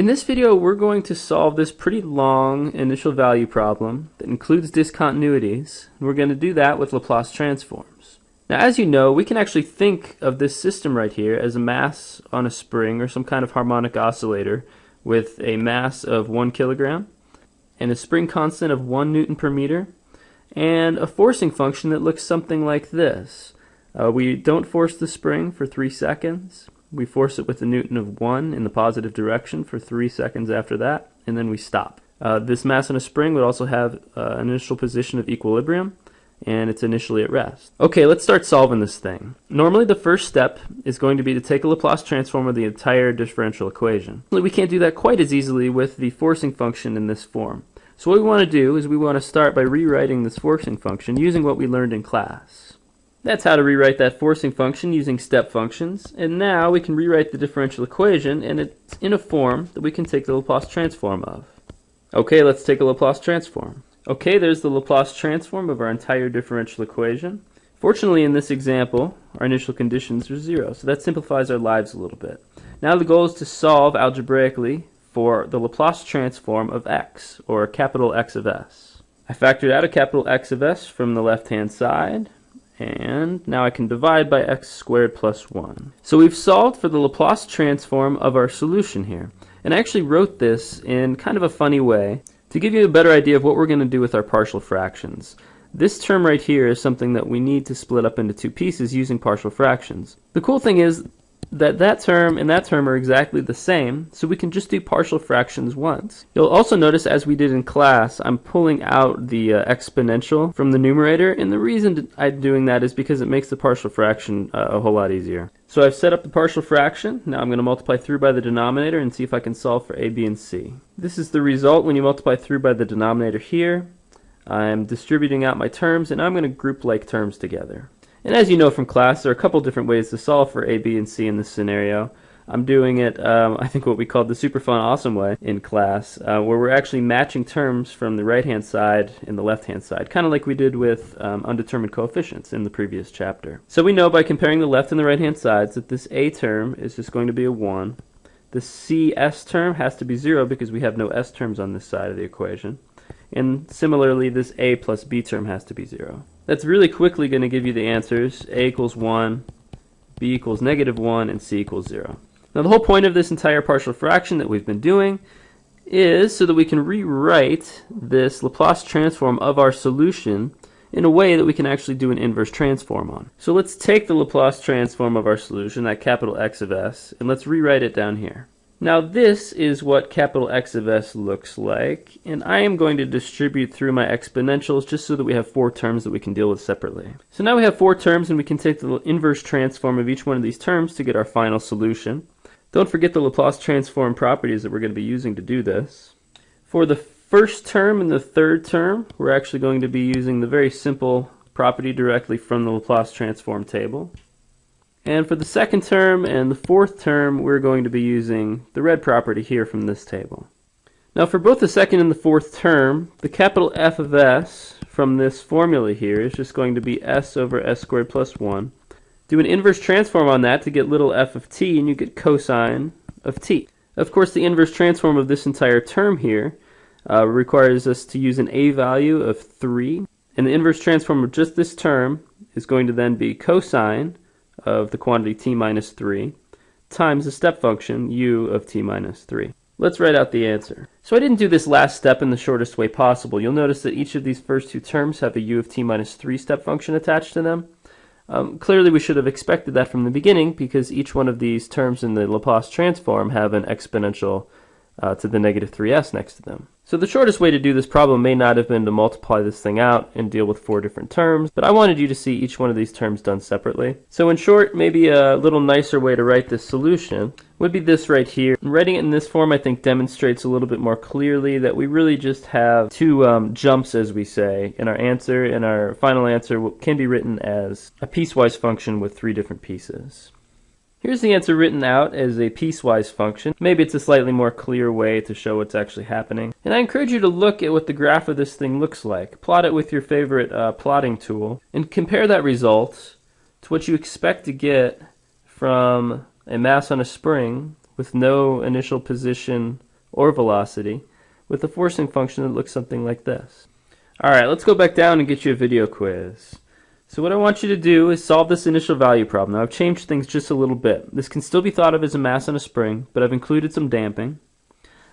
In this video, we're going to solve this pretty long initial value problem that includes discontinuities. We're going to do that with Laplace transforms. Now, as you know, we can actually think of this system right here as a mass on a spring or some kind of harmonic oscillator with a mass of one kilogram and a spring constant of one newton per meter and a forcing function that looks something like this. Uh, we don't force the spring for three seconds. We force it with a newton of 1 in the positive direction for 3 seconds after that, and then we stop. Uh, this mass in a spring would also have uh, an initial position of equilibrium, and it's initially at rest. Okay, let's start solving this thing. Normally the first step is going to be to take a Laplace transform of the entire differential equation. We can't do that quite as easily with the forcing function in this form. So what we want to do is we want to start by rewriting this forcing function using what we learned in class. That's how to rewrite that forcing function using step functions. And now we can rewrite the differential equation and it's in a form that we can take the Laplace transform of. Okay, let's take a Laplace transform. Okay, there's the Laplace transform of our entire differential equation. Fortunately, in this example, our initial conditions are zero, so that simplifies our lives a little bit. Now the goal is to solve algebraically for the Laplace transform of x, or capital X of s. I factored out a capital X of s from the left-hand side, and now I can divide by x squared plus 1. So we've solved for the Laplace transform of our solution here. And I actually wrote this in kind of a funny way to give you a better idea of what we're going to do with our partial fractions. This term right here is something that we need to split up into two pieces using partial fractions. The cool thing is that that term and that term are exactly the same, so we can just do partial fractions once. You'll also notice, as we did in class, I'm pulling out the uh, exponential from the numerator, and the reason I'm doing that is because it makes the partial fraction uh, a whole lot easier. So I've set up the partial fraction. Now I'm going to multiply through by the denominator and see if I can solve for a, b, and c. This is the result when you multiply through by the denominator here. I'm distributing out my terms, and I'm going to group like terms together. And as you know from class, there are a couple different ways to solve for A, B, and C in this scenario. I'm doing it, um, I think what we called the super fun awesome way in class, uh, where we're actually matching terms from the right-hand side and the left-hand side, kind of like we did with um, undetermined coefficients in the previous chapter. So we know by comparing the left and the right-hand sides that this A term is just going to be a 1. The CS term has to be 0 because we have no S terms on this side of the equation. And similarly, this A plus B term has to be 0. That's really quickly going to give you the answers. A equals 1, B equals negative 1, and C equals 0. Now the whole point of this entire partial fraction that we've been doing is so that we can rewrite this Laplace transform of our solution in a way that we can actually do an inverse transform on. So let's take the Laplace transform of our solution, that capital X of s, and let's rewrite it down here. Now this is what capital X of s looks like, and I am going to distribute through my exponentials just so that we have four terms that we can deal with separately. So now we have four terms and we can take the inverse transform of each one of these terms to get our final solution. Don't forget the Laplace transform properties that we're going to be using to do this. For the first term and the third term, we're actually going to be using the very simple property directly from the Laplace transform table. And for the second term and the fourth term, we're going to be using the red property here from this table. Now for both the second and the fourth term, the capital F of s from this formula here is just going to be s over s squared plus 1. Do an inverse transform on that to get little f of t, and you get cosine of t. Of course, the inverse transform of this entire term here uh, requires us to use an a value of 3, and the inverse transform of just this term is going to then be cosine of the quantity t minus 3 times the step function u of t minus 3. Let's write out the answer. So I didn't do this last step in the shortest way possible. You'll notice that each of these first two terms have a u of t minus 3 step function attached to them. Um, clearly we should have expected that from the beginning because each one of these terms in the Laplace transform have an exponential uh, to the negative 3s next to them. So the shortest way to do this problem may not have been to multiply this thing out and deal with four different terms, but I wanted you to see each one of these terms done separately. So in short, maybe a little nicer way to write this solution would be this right here. Writing it in this form I think demonstrates a little bit more clearly that we really just have two um, jumps as we say in our answer and our final answer can be written as a piecewise function with three different pieces. Here's the answer written out as a piecewise function. Maybe it's a slightly more clear way to show what's actually happening. And I encourage you to look at what the graph of this thing looks like. Plot it with your favorite uh, plotting tool and compare that result to what you expect to get from a mass on a spring with no initial position or velocity with a forcing function that looks something like this. Alright, let's go back down and get you a video quiz. So what I want you to do is solve this initial value problem. Now I've changed things just a little bit. This can still be thought of as a mass on a spring, but I've included some damping.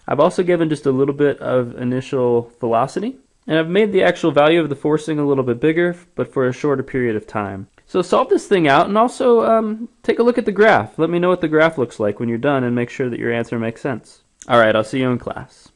I've also given just a little bit of initial velocity, and I've made the actual value of the forcing a little bit bigger, but for a shorter period of time. So solve this thing out and also um, take a look at the graph. Let me know what the graph looks like when you're done and make sure that your answer makes sense. Alright, I'll see you in class.